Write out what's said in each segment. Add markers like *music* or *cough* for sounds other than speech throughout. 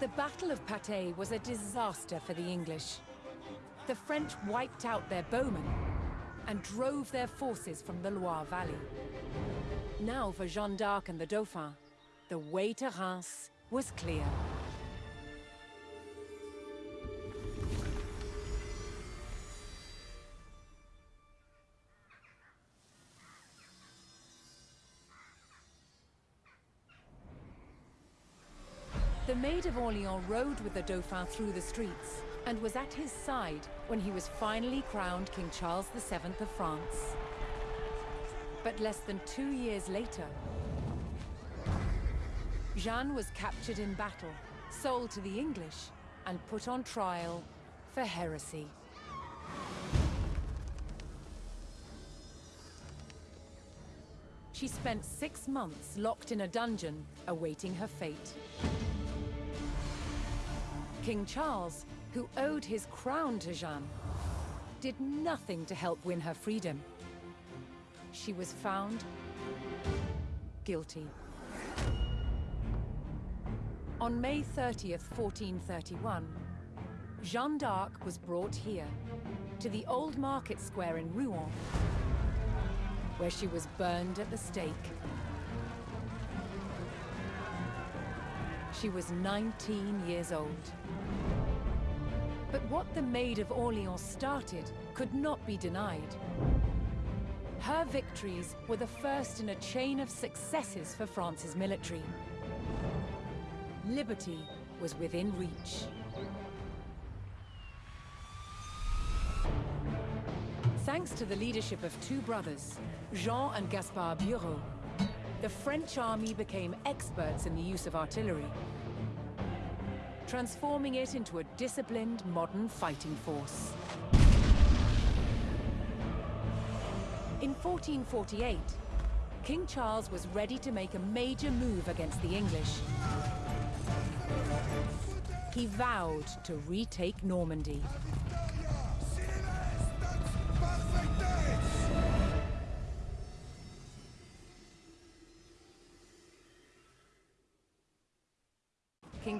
The Battle of Patay was a disaster for the English. The French wiped out their bowmen and drove their forces from the Loire Valley. Now for Jeanne d'Arc and the Dauphin, the way to Reims was clear. The of Orleans rode with the Dauphin through the streets and was at his side when he was finally crowned King Charles VII of France. But less than two years later, Jeanne was captured in battle, sold to the English, and put on trial for heresy. She spent six months locked in a dungeon, awaiting her fate. King Charles, who owed his crown to Jeanne, did nothing to help win her freedom. She was found guilty. On May 30th, 1431, Jeanne d'Arc was brought here, to the old market square in Rouen, where she was burned at the stake. She was 19 years old. But what the Maid of Orleans started could not be denied. Her victories were the first in a chain of successes for France's military. Liberty was within reach. Thanks to the leadership of two brothers, Jean and Gaspard Bureau, the French army became experts in the use of artillery, transforming it into a disciplined, modern fighting force. In 1448, King Charles was ready to make a major move against the English. He vowed to retake Normandy.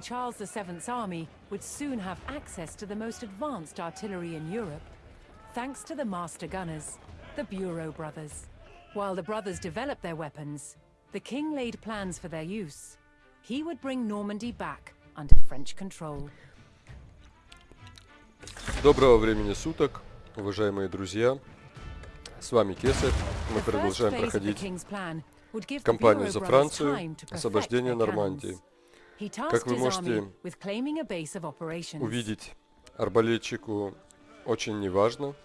King Charles VII's army would soon have access to the most advanced artillery in Europe, thanks to the master gunners, the Bureau brothers. While the brothers developed their weapons, the king laid plans for their use. He would bring Normandy back under French control. Доброго времени суток, уважаемые друзья. С вами Кесарь. Мы The first продолжаем phase of the проходить king's plan would give the кампанию Bureau за brothers Францию, time to perfect освобождение their Нормандии. Как вы можете. Увидеть арбалетчику очень неважно.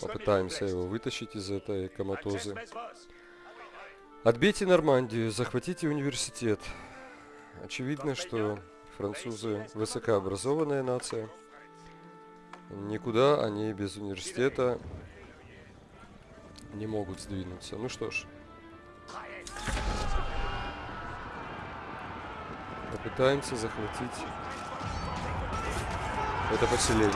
Попытаемся его вытащить из этой коматозы. Отбейте Нормандию, захватите университет. Очевидно, что французы высокообразованная нация. Никуда они без университета не могут сдвинуться. Ну что ж. Попытаемся захватить это поселение.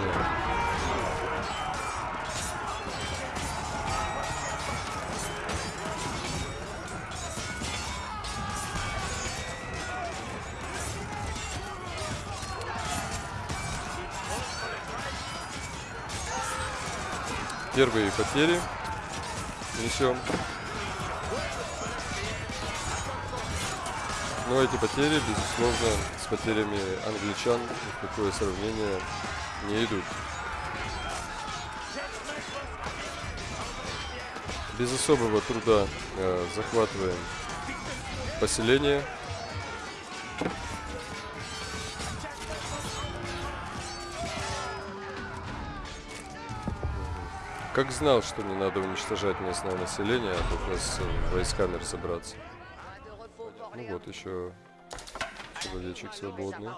Первые потери несем. Но эти потери, безусловно, с потерями англичан ни в какое сравнение не идут. Без особого труда э, захватываем поселение. Как знал, что не надо уничтожать местное население, а только с э, войсками разобраться. Ну вот еще человечек свободный.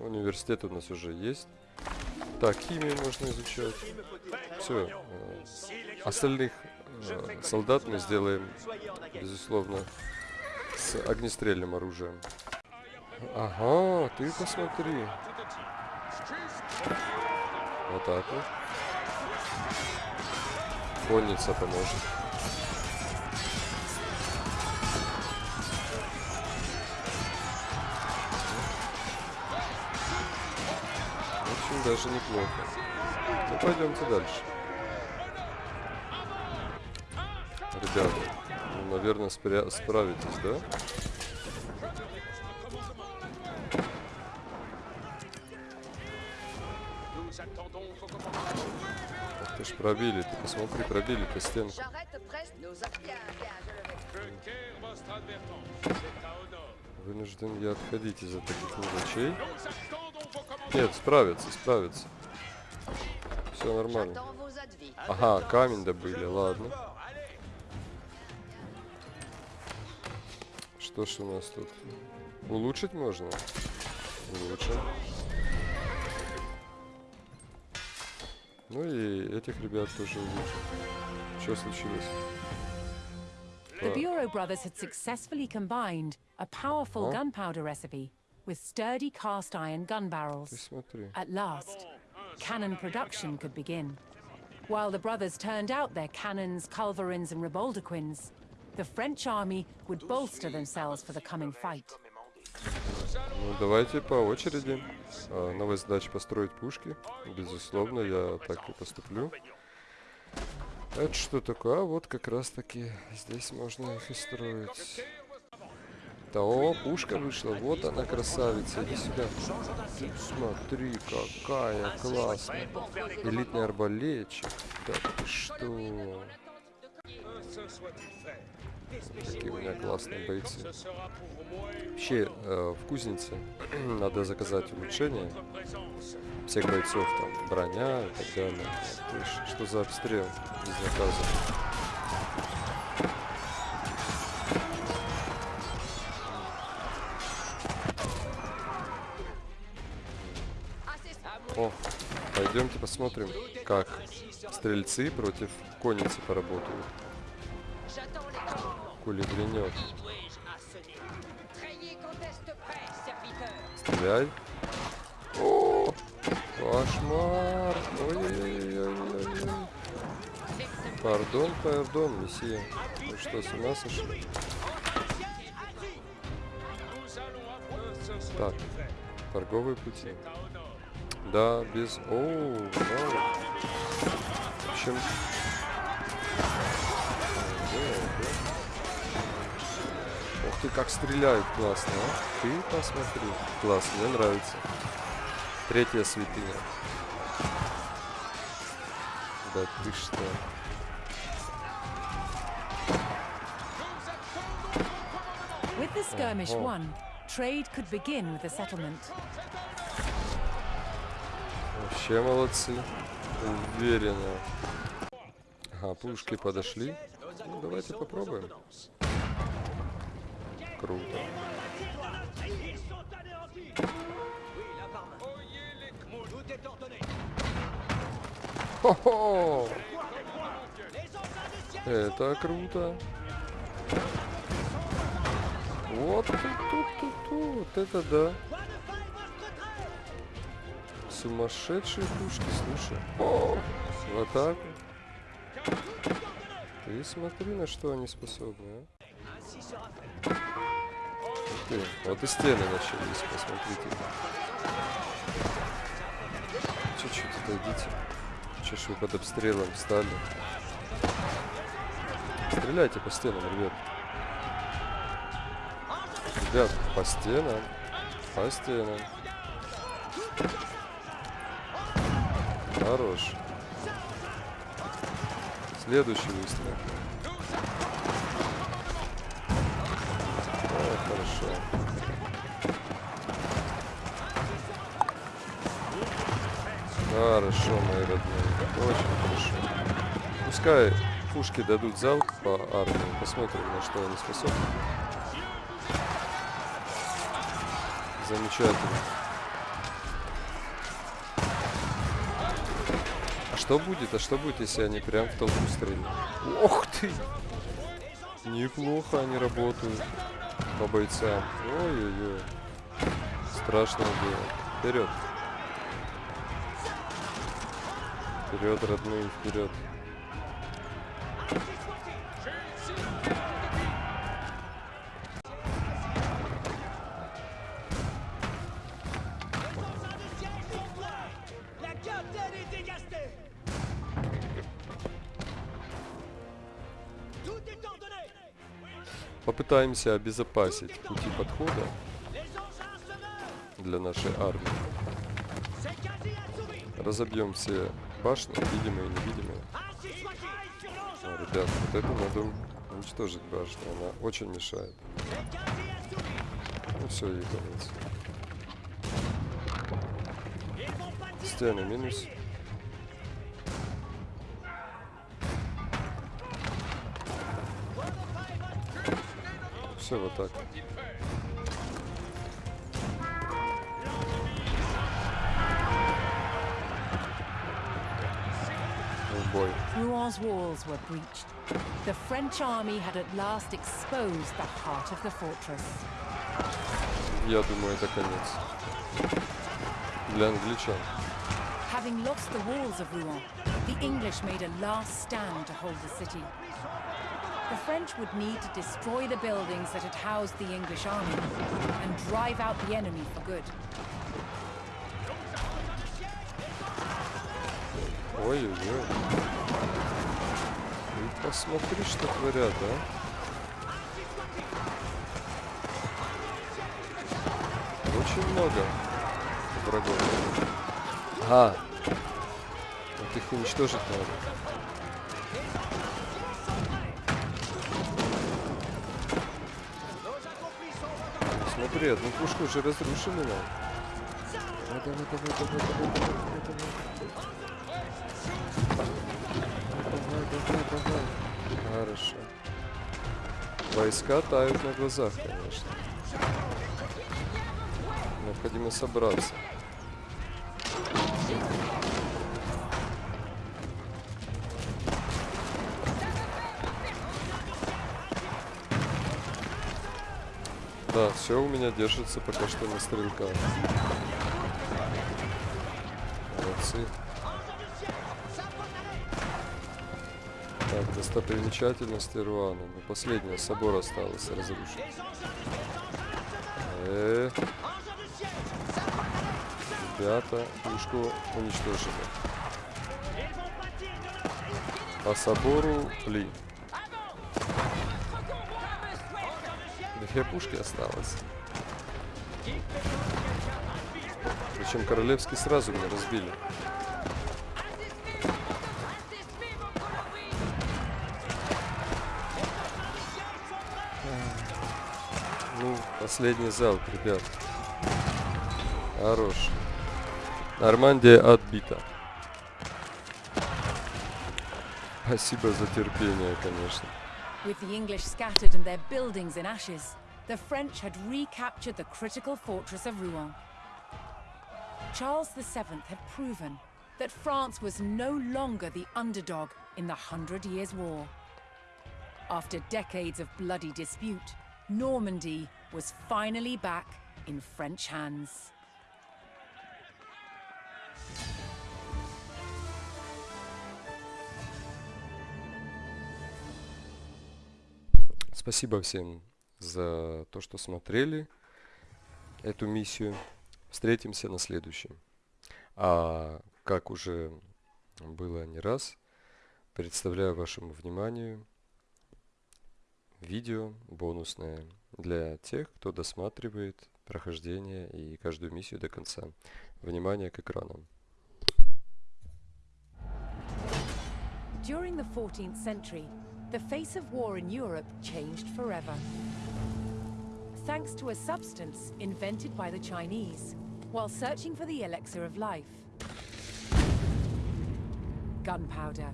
Университет у нас уже есть. Так, химию можно изучать. Все. Остальных э, солдат мы сделаем, безусловно, с огнестрельным оружием. Ага, ты посмотри. Вот так вот. Конница поможет. Даже неплохо. Ну, пойдемте дальше. Ребята, ну, наверное, спря- справитесь, да? Ах ты ж пробили, ты посмотри, стенку. C'est à honneur. Вынужден я отходить из-за таких мелочей. Нет, справится, справится. Все нормально. Ага, камень добыли, ладно. Что ж у нас тут? Улучшить можно? Улучшим. Ну и этих ребят тоже улучшим. Что случилось? The Bureau brothers had successfully combined a powerful gunpowder recipe with sturdy cast iron gun barrels. At last, cannon production could begin. While the brothers turned out their cannons, culverins, and riboldequins, the French army would bolster themselves for the coming fight. Ну, давайте по очереди. А, новая задача построить пушки. Безусловно, я так и поступлю. Это что такое? А вот как раз таки здесь можно их и строить. Да, о, пушка вышла. Вот она, красавица. Иди сюда. Ты смотри, какая классная. Элитный арбалетчик. Да ты что? Какие у меня классные бойцы. Вообще, э, в кузнице *clears throat* надо заказать улучшение. всех бойцов, там, броня и так далее. Есть, что за обстрел безнаказанный? О, пойдемте посмотрим, как стрельцы против конницы поработают. Кули грянет. Стреляй. О, кошмар. Ой-ой-ой-ой-ой. Пардон, пардон, месье. Вы что, с ума сошли? Так, торговые пути. Да, без... Оу, вау. В общем... Да, да. Ух ты, как стреляют классно, а? Ты посмотри. Класс, мне нравится. Третья святыня. Да ты что? With the skirmish won, trade could begin with the settlement. Вообще молодцы. Уверенно. Ага, пушки подошли. Ну, давайте попробуем. Круто. Хо-хо! Это круто. Вот тут, тут, тут, тут. Это да. Сумасшедшие пушки, слушай. О, в атаку. Ты смотри, на что они способны, а. Ты, вот и стены начались, посмотрите. Чуть-чуть отойдите. Че ж вы под обстрелом встали? Стреляйте по стенам, ребят. Ребят, по стенам. По стенам. Хорош. Следующий выстрел. О, хорошо. Хорошо, мои родные. Очень хорошо. Пускай пушки дадут залп по армии. Посмотрим, на что они способны. Замечательно. Что будет? А что будет, если они прям в толпу стрельнут? Ох ты! Неплохо они работают по бойцам. Ой-ой-ой. Страшное дело. Вперед. Вперед, родные, вперед. Попытаемся обезопасить пути подхода для нашей армии. Разобьем все башни, видимые и невидимые. А, ребят, вот эту надо уничтожить башню, она очень мешает. Ну все, ей конец. Стены минус. Все вот так. В бой. Rouen walls were breached. The French army had at last exposed the heart of the fortress. Я думаю, это конец. Для англичан. Having lost the walls of Rouen, the English made a last stand to hold the city. The French would need to destroy the buildings that had housed the English army and drive out the enemy for good. Ой-ой-ой. Посмотри, что творят, а. Очень много врагов. А. Вот их уничтожить надо. Смотри, одну пушку уже разрушили нам. Давай, давай, давай, давай, давай, давай, давай. Давай, давай, давай. Хорошо. Войска тают на глазах, конечно. Необходимо собраться. Да, все у меня держится пока что на стрелках. Молодцы. Так, достопримечательности Руана. Ну, последняя собор осталось разрушить. Э, ребята, пушку уничтожили. По собору Ли. Две пушки осталось. Причем королевский сразу меня разбили. Ну, последний залп, ребят. Хорош. Нормандия отбита. Спасибо за терпение, конечно. With the English scattered and their buildings in ashes, the French had recaptured the critical fortress of Rouen. Charles VII had proven that France was no longer the underdog in the Hundred Years' War. After decades of bloody dispute, Normandy was finally back in French hands. Спасибо всем за то, что смотрели эту миссию. Встретимся на следующем. А как уже было не раз, представляю вашему вниманию видео бонусное для тех, кто досматривает прохождение и каждую миссию до конца. Внимание к экранам. During the 14th century, the face of war in Europe changed forever. Thanks to a substance invented by the Chinese while searching for the elixir of life gunpowder.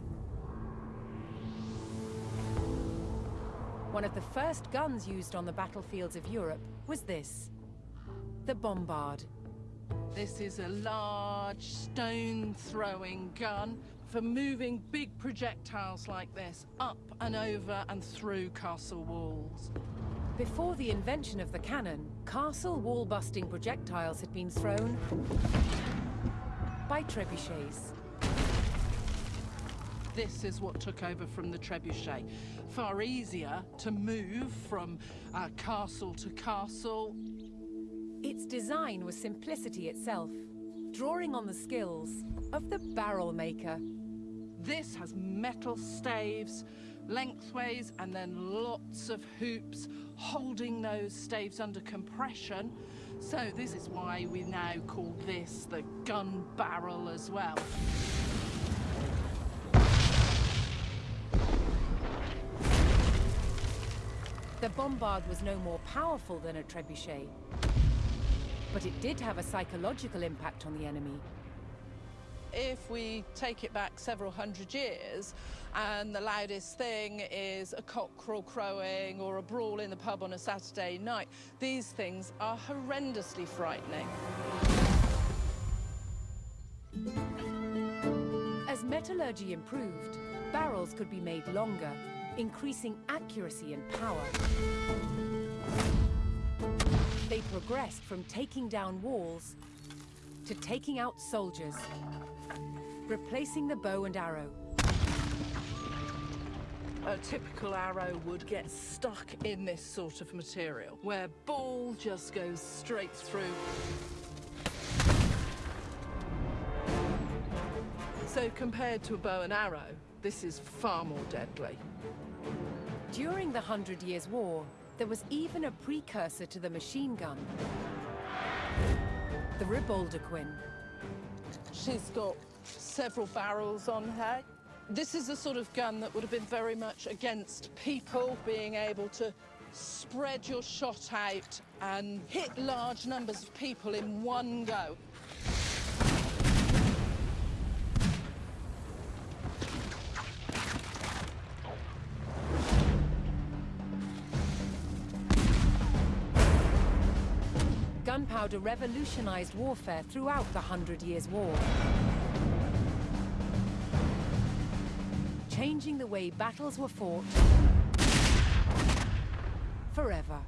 One of the first guns used on the battlefields of Europe was this the bombard. This is a large stone-throwing gun for moving big projectiles like this up and over and through castle walls. Before the invention of the cannon, castle wall-busting projectiles had been thrown by trebuchets. This is what took over from the trebuchet. Far easier to move from uh, castle to castle. Its design was simplicity itself, drawing on the skills of the barrel maker. This has metal staves, lengthways and then lots of hoops holding those staves under compression. So this is why we now call this the gun barrel as well. The bombard was no more powerful than a trebuchet. But it did have a psychological impact on the enemy. If we take it back several hundred years and the loudest thing is a cockerel crowing or a brawl in the pub on a Saturday night, these things are horrendously frightening. As metallurgy improved, barrels could be made longer, increasing accuracy and power. They progressed from taking down walls to taking out soldiers, replacing the bow and arrow. A typical arrow would get stuck in this sort of material, where ball just goes straight through. So compared to a bow and arrow, this is far more deadly. During the Hundred Years' War, there was even a precursor to the machine gun. The Riboldequin. She's got several barrels on her. This is the sort of gun that would have been very much against people being able to spread your shot out and hit large numbers of people in one go. Gunpowder revolutionized warfare throughout the Hundred Years' War. Changing the way battles were fought forever.